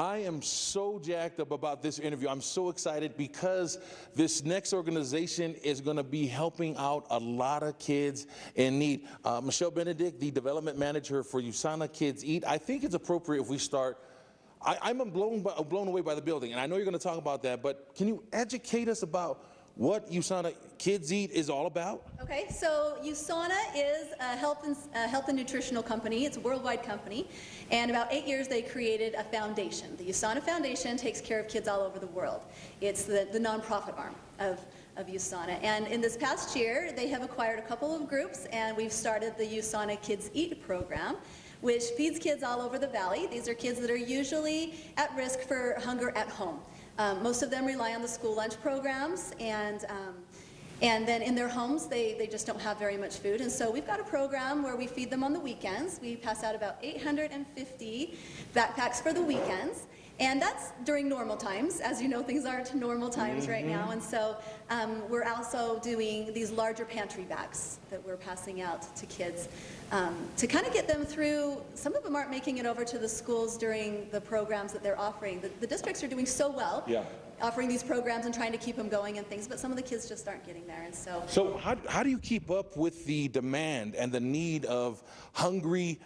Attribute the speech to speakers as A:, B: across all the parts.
A: I am so jacked up about this interview. I'm so excited because this next organization is going to be helping out a lot of kids in need. Uh, Michelle Benedict, the development manager for USANA Kids Eat, I think it's appropriate if we start I, am blown, by, blown away by the building, and I know you're going to talk about that, but can you educate us about what USANA Kids Eat is all about?
B: Okay, so USANA is a health and, a health and nutritional company. It's a worldwide company, and about eight years they created a foundation. The USANA Foundation takes care of kids all over the world. It's the, the nonprofit arm of, of USANA. And in this past year, they have acquired a couple of groups, and we've started the USANA Kids Eat program which feeds kids all over the valley. These are kids that are usually at risk for hunger at home. Um, most of them rely on the school lunch programs and um, and then in their homes, they, they just don't have very much food. And so we've got a program where we feed them on the weekends. We pass out about 850 backpacks for the weekends. And that's during normal times. As you know, things aren't normal times right now. Mm-hmm. And so um, we're also doing these larger pantry bags that we're passing out to kids um, to kind of get them through. Some of them aren't making it over to the schools during the programs that they're offering. The, the districts are doing so well.
A: Yeah
B: offering these programs and trying to keep them going and things, but some of the kids just aren't getting there. And so,
A: so how, how do you keep up with the demand and the need of hungry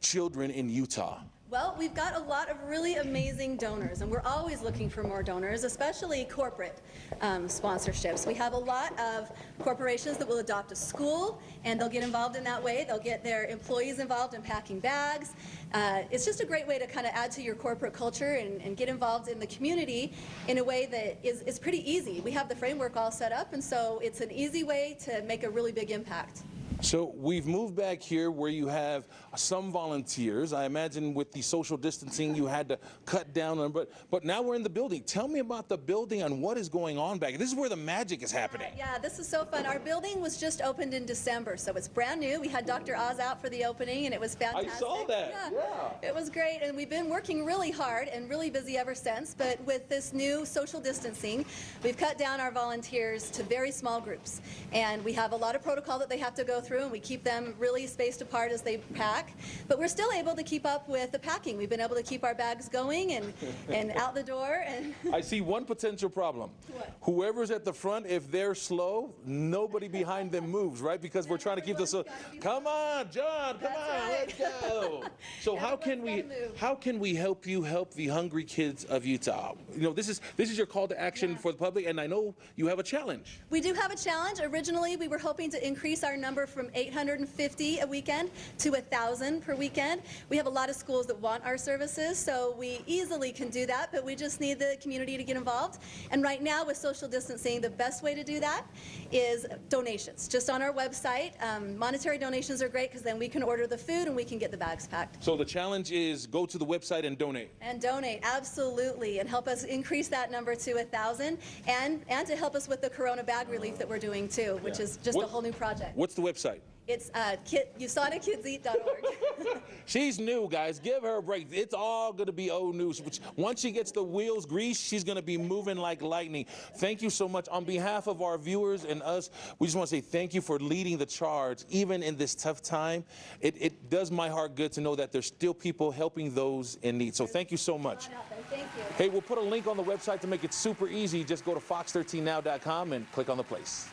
A: children in Utah?
B: Well, we've got a lot of really amazing donors, and we're always looking for more donors, especially corporate um, sponsorships. We have a lot of corporations that will adopt a school, and they'll get involved in that way. They'll get their employees involved in packing bags. Uh, it's just a great way to kind of add to your corporate culture and, and, get involved in the community in a way that is, is pretty easy. We have the framework all set up, and so it's an easy way to make a really big impact.
A: So we've moved back here where you have some volunteers. I imagine with the social distancing you had to cut down on, but but now we're in the building. Tell me about the building and what is going on back. This is where the magic is happening.
B: Yeah, yeah, this is so fun. Our building was just opened in December, so it's brand new. We had Dr. Oz out for the opening and it was fantastic.
A: I saw that. Yeah.
B: yeah. It was great and we've been working really hard and really busy ever since, but with this new social distancing, we've cut down our volunteers to very small groups. And we have a lot of protocol that they have to go through and we keep them really spaced apart as they pack. But we're still able to keep up with the packing. We've been able to keep our bags going and, and out the door. And
A: I see one potential problem.
B: What?
A: Whoever's at the front, if they're slow, nobody behind them moves, right? Because we're trying to keep this. so. Come on, John, come on,
B: right.
A: let's go. So how can we how can we help you help the hungry kids of Utah? You know, this is this is your call to action
B: yeah.
A: for the public, and I know you have a challenge.
B: We do have a challenge. Originally, we were hoping to increase our number from 850 a weekend to 1,000 per weekend. We have a lot of schools that want our services, so we easily can do that, but we just need the community to get involved. And right now, with social distancing, the best way to do that is donations. Just on our website, um, monetary donations are great because then we can order the food and we can get the bags packed.
A: So the challenge is go to the website and donate.
B: And donate, absolutely, and help us increase that number to 1,000 and, and to help us with the Corona bag relief that we're doing too, which yeah. is just what, a whole new project.
A: What's the website?
B: It's uh, kid,
A: she's new, guys. Give her a break. It's all going to be old news. Once she gets the wheels greased, she's going to be moving like lightning. Thank you so much. On behalf of our viewers and us, we just want to say thank you for leading the charge, even in this tough time. It, it does my heart good to know that there's still people helping those in need. So thank you so much.
B: Thank you.
A: Hey, we'll put a link on the website to make it super easy. Just go to fox13now.com and click on the place.